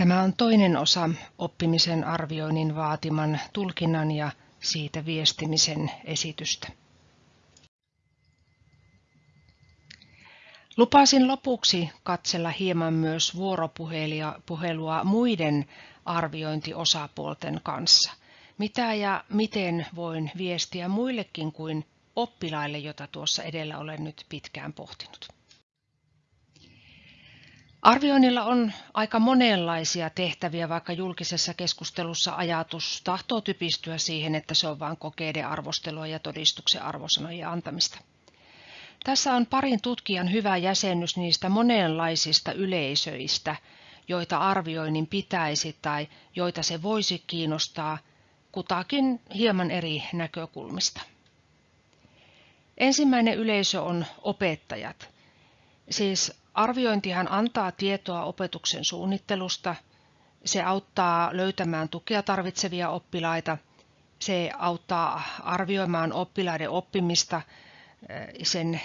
Tämä on toinen osa oppimisen arvioinnin vaatiman tulkinnan ja siitä viestimisen esitystä. Lupasin lopuksi katsella hieman myös vuoropuhelua muiden arviointiosapuolten kanssa. Mitä ja miten voin viestiä muillekin kuin oppilaille, jota tuossa edellä olen nyt pitkään pohtinut. Arvioinnilla on aika monenlaisia tehtäviä, vaikka julkisessa keskustelussa ajatus tahtoo typistyä siihen, että se on vain kokeiden arvostelua ja todistuksen arvosanojen antamista. Tässä on parin tutkijan hyvä jäsennys niistä monenlaisista yleisöistä, joita arvioinnin pitäisi tai joita se voisi kiinnostaa kutakin hieman eri näkökulmista. Ensimmäinen yleisö on opettajat. Siis arviointihan antaa tietoa opetuksen suunnittelusta, se auttaa löytämään tukea tarvitsevia oppilaita, se auttaa arvioimaan oppilaiden oppimista, sen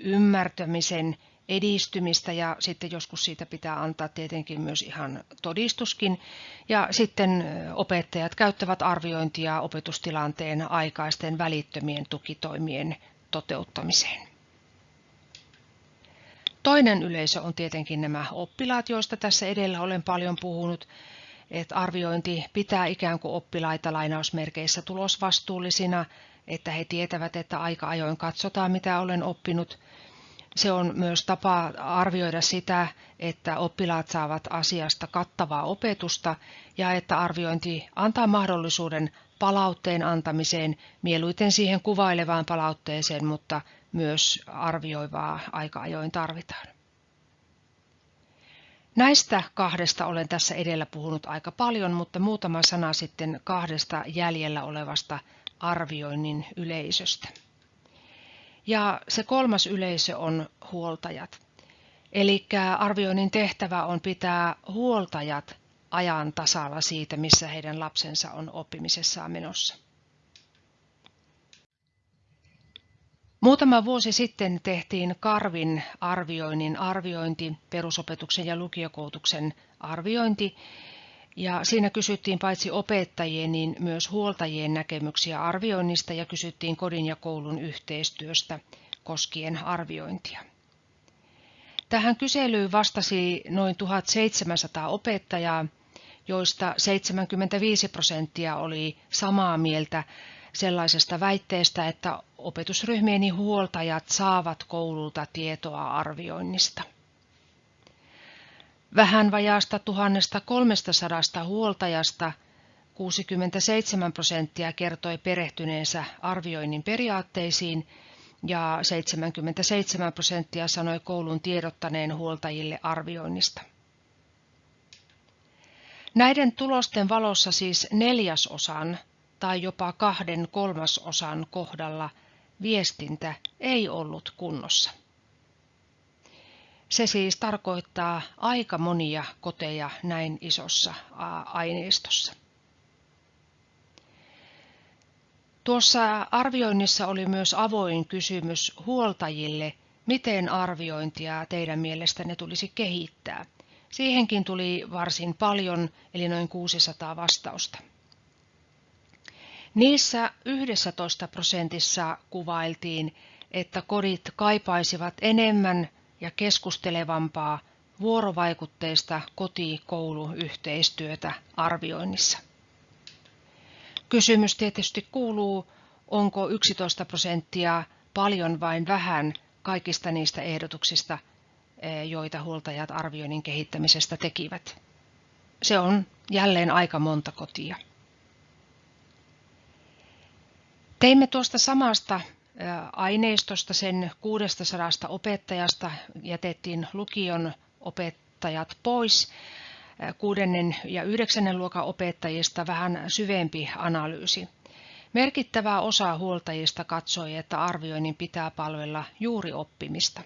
ymmärtämisen edistymistä ja sitten joskus siitä pitää antaa tietenkin myös ihan todistuskin. Ja sitten opettajat käyttävät arviointia opetustilanteen aikaisten välittömien tukitoimien toteuttamiseen. Toinen yleisö on tietenkin nämä oppilaat, joista tässä edellä olen paljon puhunut, että arviointi pitää ikään kuin oppilaita lainausmerkeissä tulosvastuullisina, että he tietävät, että aika ajoin katsotaan, mitä olen oppinut. Se on myös tapa arvioida sitä, että oppilaat saavat asiasta kattavaa opetusta ja että arviointi antaa mahdollisuuden palautteen antamiseen, mieluiten siihen kuvailevaan palautteeseen, mutta myös arvioivaa aika ajoin tarvitaan. Näistä kahdesta olen tässä edellä puhunut aika paljon, mutta muutama sana sitten kahdesta jäljellä olevasta arvioinnin yleisöstä. Ja se kolmas yleisö on huoltajat. Eli arvioinnin tehtävä on pitää huoltajat ajan tasalla siitä, missä heidän lapsensa on oppimisessaan menossa. Muutama vuosi sitten tehtiin Karvin arvioinnin arviointi, perusopetuksen ja lukiokoulutuksen arviointi, ja siinä kysyttiin paitsi opettajien, niin myös huoltajien näkemyksiä arvioinnista ja kysyttiin kodin ja koulun yhteistyöstä koskien arviointia. Tähän kyselyyn vastasi noin 1700 opettajaa, joista 75 prosenttia oli samaa mieltä sellaisesta väitteestä, että opetusryhmieni huoltajat saavat koululta tietoa arvioinnista. Vähän vajaasta 1300 huoltajasta 67 prosenttia kertoi perehtyneensä arvioinnin periaatteisiin ja 77 prosenttia sanoi koulun tiedottaneen huoltajille arvioinnista. Näiden tulosten valossa siis neljäsosan tai jopa kahden kolmasosan kohdalla viestintä ei ollut kunnossa. Se siis tarkoittaa aika monia koteja näin isossa aineistossa. Tuossa arvioinnissa oli myös avoin kysymys huoltajille, miten arviointia teidän mielestänne tulisi kehittää. Siihenkin tuli varsin paljon, eli noin 600 vastausta. Niissä 11 prosentissa kuvailtiin, että kodit kaipaisivat enemmän ja keskustelevampaa vuorovaikutteista koti-koulu-yhteistyötä arvioinnissa. Kysymys tietysti kuuluu, onko 11 prosenttia paljon vain vähän kaikista niistä ehdotuksista, eh, joita huoltajat arvioinnin kehittämisestä tekivät. Se on jälleen aika monta kotia. Teimme tuosta samasta aineistosta sen 600 opettajasta jätettiin lukion opettajat pois. Kuudennen ja yhdeksännen luokan opettajista vähän syvempi analyysi. Merkittävä osa huoltajista katsoi, että arvioinnin pitää palvella juuri oppimista.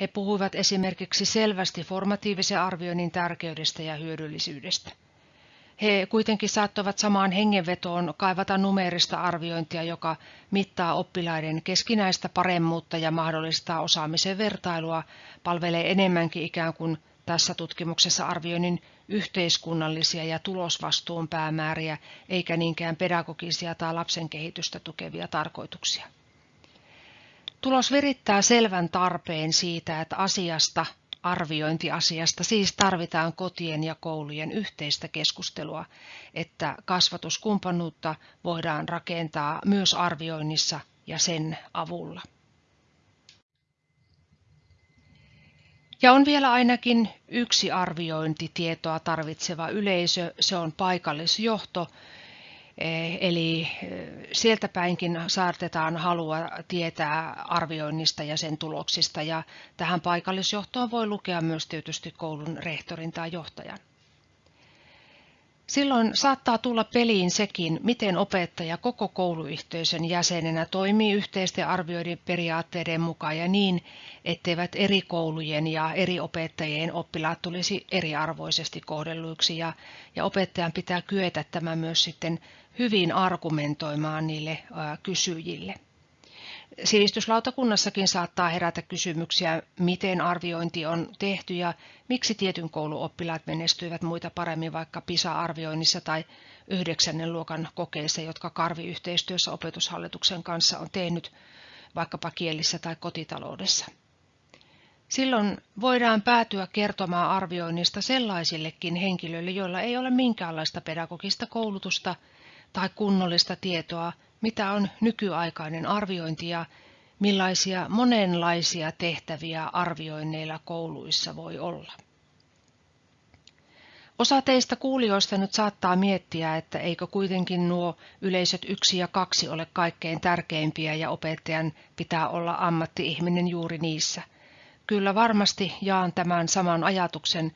He puhuivat esimerkiksi selvästi formatiivisen arvioinnin tärkeydestä ja hyödyllisyydestä. He kuitenkin saattoivat samaan hengenvetoon kaivata numeerista arviointia, joka mittaa oppilaiden keskinäistä paremmuutta ja mahdollistaa osaamisen vertailua, palvelee enemmänkin ikään kuin tässä tutkimuksessa arvioinnin yhteiskunnallisia ja tulosvastuun päämääriä, eikä niinkään pedagogisia tai lapsen kehitystä tukevia tarkoituksia. Tulos virittää selvän tarpeen siitä, että asiasta, arviointiasiasta, siis tarvitaan kotien ja koulujen yhteistä keskustelua, että kasvatuskumppanuutta voidaan rakentaa myös arvioinnissa ja sen avulla. Ja on vielä ainakin yksi arviointitietoa tarvitseva yleisö, se on paikallisjohto, Eli eh, sieltä päinkin saatetaan halua tietää arvioinnista ja sen tuloksista, ja tähän paikallisjohtoon voi lukea myös tietysti koulun rehtorin tai johtajan. Silloin saattaa tulla peliin sekin, miten opettaja koko kouluyhteisön jäsenenä toimii yhteisten arvioiden periaatteiden mukaan ja niin, etteivät eri koulujen ja eri opettajien oppilaat tulisi eriarvoisesti kohdelluiksi ja, ja opettajan pitää kyetä tämä myös sitten hyvin argumentoimaan niille ää, kysyjille. Sivistyslautakunnassakin saattaa herätä kysymyksiä, miten arviointi on tehty ja miksi tietyn koulun oppilaat menestyivät muita paremmin vaikka PISA-arvioinnissa tai yhdeksännen luokan kokeissa, jotka Karvi yhteistyössä opetushallituksen kanssa on tehnyt vaikkapa kielissä tai kotitaloudessa. Silloin voidaan päätyä kertomaan arvioinnista sellaisillekin henkilöille, joilla ei ole minkäänlaista pedagogista koulutusta tai kunnollista tietoa mitä on nykyaikainen arviointi ja millaisia monenlaisia tehtäviä arvioinneilla kouluissa voi olla. Osa teistä kuulijoista nyt saattaa miettiä, että eikö kuitenkin nuo yleisöt yksi ja kaksi ole kaikkein tärkeimpiä ja opettajan pitää olla ammatti-ihminen juuri niissä. Kyllä varmasti jaan tämän saman ajatuksen,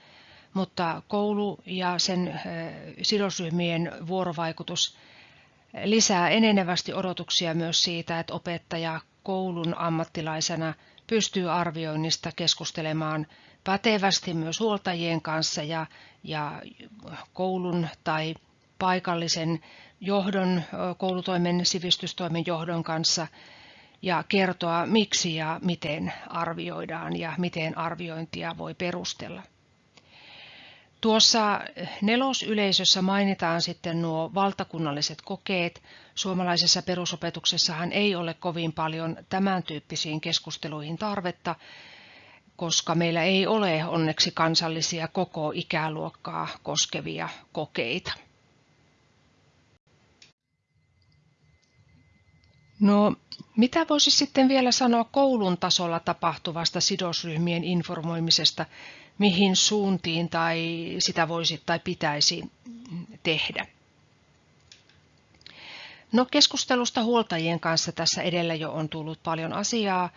mutta koulu ja sen sidosryhmien vuorovaikutus lisää enenevästi odotuksia myös siitä, että opettaja koulun ammattilaisena pystyy arvioinnista keskustelemaan pätevästi myös huoltajien kanssa ja, ja koulun tai paikallisen johdon, koulutoimen, sivistystoimen johdon kanssa ja kertoa miksi ja miten arvioidaan ja miten arviointia voi perustella. Tuossa nelosyleisössä mainitaan sitten nuo valtakunnalliset kokeet. Suomalaisessa perusopetuksessahan ei ole kovin paljon tämän tyyppisiin keskusteluihin tarvetta, koska meillä ei ole onneksi kansallisia koko ikäluokkaa koskevia kokeita. No, mitä voisi sitten vielä sanoa koulun tasolla tapahtuvasta sidosryhmien informoimisesta mihin suuntiin tai sitä voisi tai pitäisi tehdä. No keskustelusta huoltajien kanssa tässä edellä jo on tullut paljon asiaa,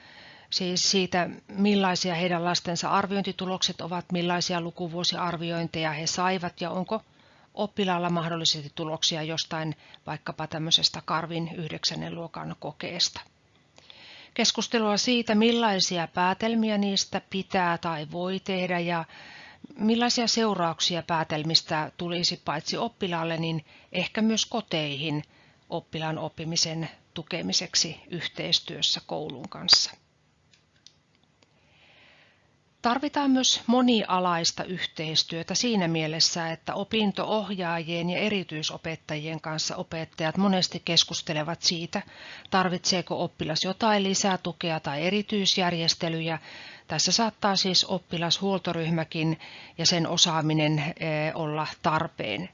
siis siitä millaisia heidän lastensa arviointitulokset ovat, millaisia lukuvuosiarviointeja he saivat ja onko oppilaalla mahdollisesti tuloksia jostain vaikkapa tämmöisestä Karvin yhdeksännen luokan kokeesta keskustelua siitä, millaisia päätelmiä niistä pitää tai voi tehdä ja millaisia seurauksia päätelmistä tulisi paitsi oppilaalle, niin ehkä myös koteihin oppilaan oppimisen tukemiseksi yhteistyössä koulun kanssa. Tarvitaan myös monialaista yhteistyötä siinä mielessä, että opintoohjaajien ja erityisopettajien kanssa opettajat monesti keskustelevat siitä, tarvitseeko oppilas jotain lisää tukea tai erityisjärjestelyjä. Tässä saattaa siis oppilashuoltoryhmäkin ja sen osaaminen eh, olla tarpeen.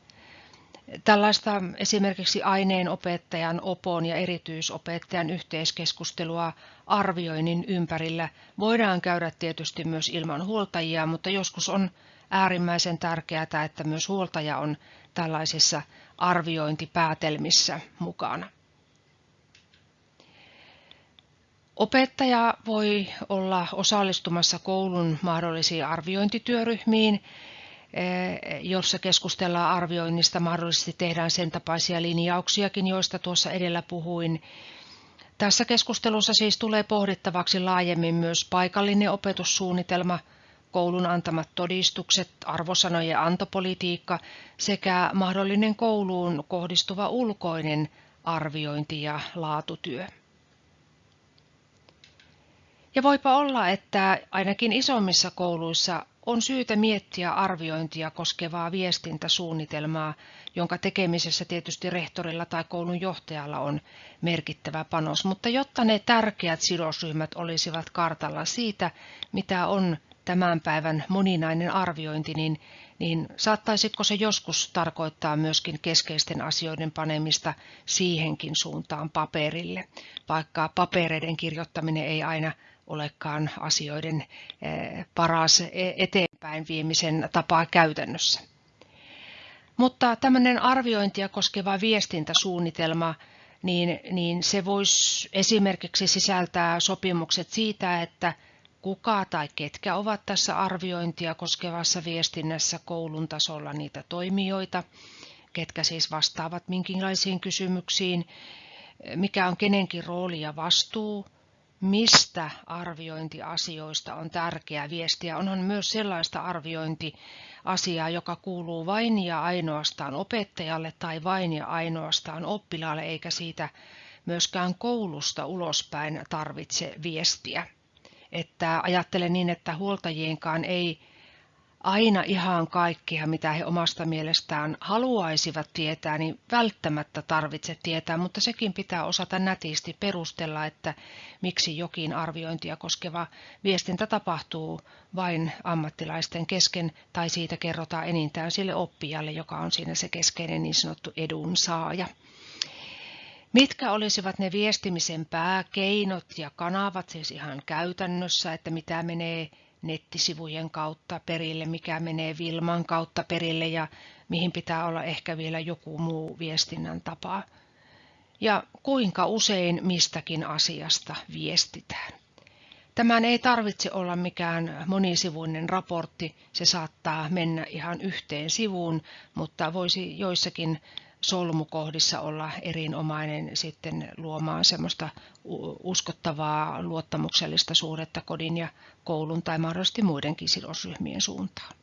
Tällaista esimerkiksi aineenopettajan, opon ja erityisopettajan yhteiskeskustelua arvioinnin ympärillä voidaan käydä tietysti myös ilman huoltajia, mutta joskus on äärimmäisen tärkeää, että myös huoltaja on tällaisissa arviointipäätelmissä mukana. Opettaja voi olla osallistumassa koulun mahdollisiin arviointityöryhmiin jossa keskustellaan arvioinnista, mahdollisesti tehdään sen tapaisia linjauksiakin, joista tuossa edellä puhuin. Tässä keskustelussa siis tulee pohdittavaksi laajemmin myös paikallinen opetussuunnitelma, koulun antamat todistukset, arvosanojen antopolitiikka sekä mahdollinen kouluun kohdistuva ulkoinen arviointi ja laatutyö. Ja voipa olla, että ainakin isommissa kouluissa on syytä miettiä arviointia koskevaa viestintäsuunnitelmaa, jonka tekemisessä tietysti rehtorilla tai koulun johtajalla on merkittävä panos, mutta jotta ne tärkeät sidosryhmät olisivat kartalla siitä, mitä on tämän päivän moninainen arviointi, niin, niin saattaisiko se joskus tarkoittaa myöskin keskeisten asioiden panemista siihenkin suuntaan paperille, vaikka papereiden kirjoittaminen ei aina olekaan asioiden eh, paras e-, eteenpäin viemisen tapaa käytännössä. Mutta tämmöinen arviointia koskeva viestintäsuunnitelma, niin, niin se voisi esimerkiksi sisältää sopimukset siitä, että kuka tai ketkä ovat tässä arviointia koskevassa viestinnässä koulun tasolla niitä toimijoita, ketkä siis vastaavat minkinlaisiin kysymyksiin, mikä on kenenkin rooli ja vastuu, mistä arviointiasioista on tärkeää viestiä. Onhan myös sellaista arviointiasiaa, joka kuuluu vain ja ainoastaan opettajalle tai vain ja ainoastaan oppilaalle, eikä siitä myöskään koulusta ulospäin tarvitse viestiä. Että ajattelen niin, että huoltajienkaan ei aina ihan kaikkia, mitä he omasta mielestään haluaisivat tietää, niin välttämättä tarvitse tietää, mutta sekin pitää osata nätisti perustella, että miksi jokin arviointia koskeva viestintä tapahtuu vain ammattilaisten kesken tai siitä kerrotaan enintään sille oppijalle, joka on siinä se keskeinen niin sanottu edunsaaja. Mitkä olisivat ne viestimisen pääkeinot ja kanavat siis ihan käytännössä, että mitä menee nettisivujen kautta perille, mikä menee Vilman kautta perille ja mihin pitää olla ehkä vielä joku muu viestinnän tapa. Ja kuinka usein mistäkin asiasta viestitään. Tämän ei tarvitse olla mikään monisivuinen raportti, se saattaa mennä ihan yhteen sivuun, mutta voisi joissakin solmukohdissa olla erinomainen sitten luomaan semmoista uskottavaa luottamuksellista suhdetta kodin ja koulun tai mahdollisesti muidenkin sidosryhmien suuntaan.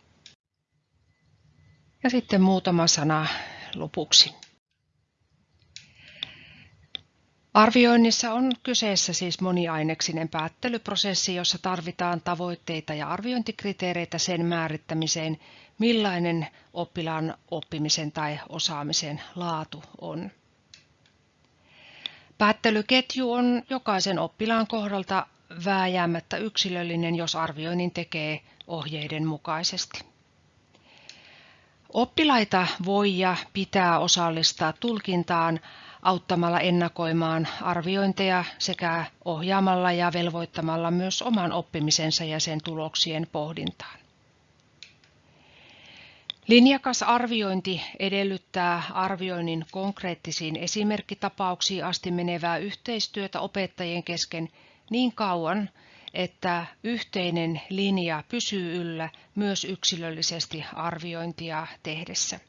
Ja sitten muutama sana lopuksi. Arvioinnissa on kyseessä siis moniaineksinen päättelyprosessi, jossa tarvitaan tavoitteita ja arviointikriteereitä sen määrittämiseen, millainen oppilaan oppimisen tai osaamisen laatu on. Päättelyketju on jokaisen oppilaan kohdalta vääjäämättä yksilöllinen, jos arvioinnin tekee ohjeiden mukaisesti. Oppilaita voi ja pitää osallistaa tulkintaan auttamalla ennakoimaan arviointeja sekä ohjaamalla ja velvoittamalla myös oman oppimisensa ja sen tuloksien pohdintaan. Linjakas arviointi edellyttää arvioinnin konkreettisiin esimerkkitapauksiin asti menevää yhteistyötä opettajien kesken niin kauan, että yhteinen linja pysyy yllä myös yksilöllisesti arviointia tehdessä.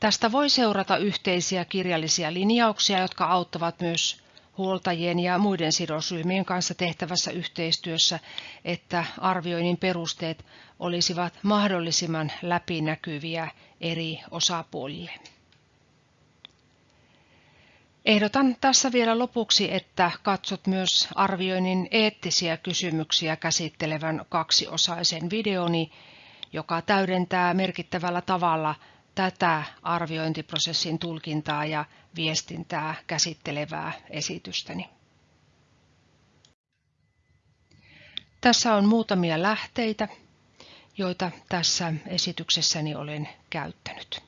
Tästä voi seurata yhteisiä kirjallisia linjauksia, jotka auttavat myös huoltajien ja muiden sidosryhmien kanssa tehtävässä yhteistyössä, että arvioinnin perusteet olisivat mahdollisimman läpinäkyviä eri osapuolille. Ehdotan tässä vielä lopuksi, että katsot myös arvioinnin eettisiä kysymyksiä käsittelevän kaksiosaisen videoni, joka täydentää merkittävällä tavalla tätä arviointiprosessin tulkintaa ja viestintää käsittelevää esitystäni. Tässä on muutamia lähteitä, joita tässä esityksessäni olen käyttänyt.